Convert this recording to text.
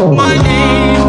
My name,